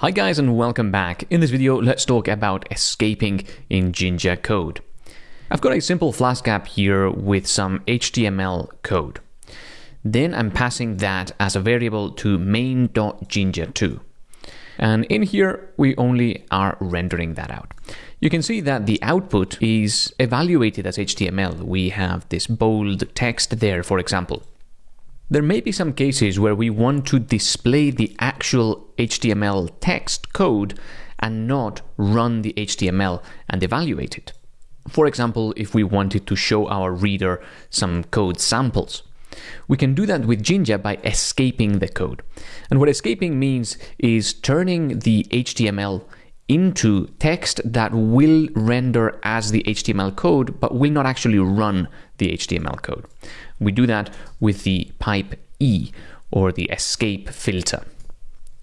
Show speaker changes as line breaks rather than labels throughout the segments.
Hi guys and welcome back. In this video, let's talk about escaping in Jinja code. I've got a simple Flask app here with some HTML code. Then I'm passing that as a variable to main.jinja2. And in here, we only are rendering that out. You can see that the output is evaluated as HTML. We have this bold text there, for example. There may be some cases where we want to display the actual HTML text code and not run the HTML and evaluate it. For example, if we wanted to show our reader some code samples. We can do that with Jinja by escaping the code. And what escaping means is turning the HTML into text that will render as the HTML code, but will not actually run the HTML code. We do that with the pipe E or the escape filter.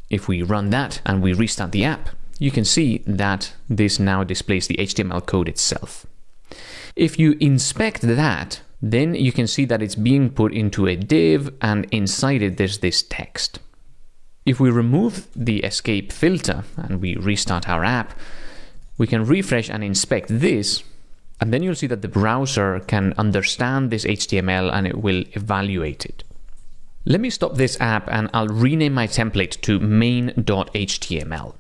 If we run that and we restart the app, you can see that this now displays the HTML code itself. If you inspect that, then you can see that it's being put into a div and inside it there's this text. If we remove the escape filter and we restart our app, we can refresh and inspect this and then you'll see that the browser can understand this HTML and it will evaluate it. Let me stop this app and I'll rename my template to main.html.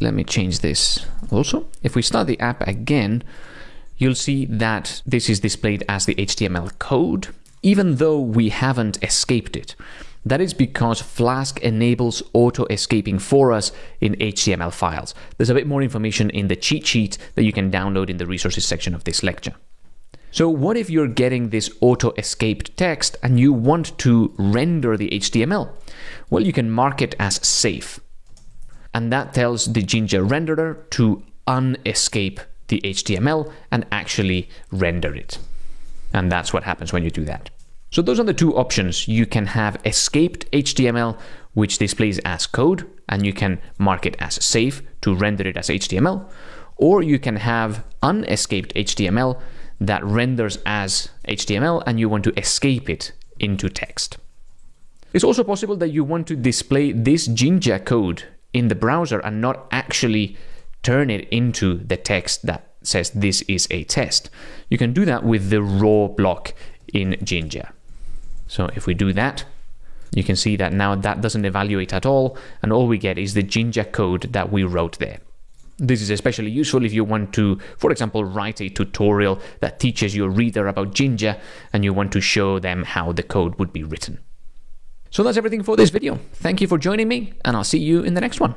Let me change this also. If we start the app again, you'll see that this is displayed as the HTML code, even though we haven't escaped it. That is because Flask enables auto-escaping for us in HTML files. There's a bit more information in the cheat sheet that you can download in the resources section of this lecture. So what if you're getting this auto-escaped text and you want to render the HTML? Well, you can mark it as safe. And that tells the Jinja renderer to unescape the HTML and actually render it. And that's what happens when you do that. So those are the two options. You can have escaped HTML, which displays as code, and you can mark it as safe to render it as HTML, or you can have unescaped HTML that renders as HTML and you want to escape it into text. It's also possible that you want to display this Jinja code in the browser and not actually turn it into the text that says this is a test. You can do that with the raw block in Jinja. So if we do that, you can see that now that doesn't evaluate at all, and all we get is the Jinja code that we wrote there. This is especially useful if you want to, for example, write a tutorial that teaches your reader about Jinja and you want to show them how the code would be written. So that's everything for this video. Thank you for joining me, and I'll see you in the next one.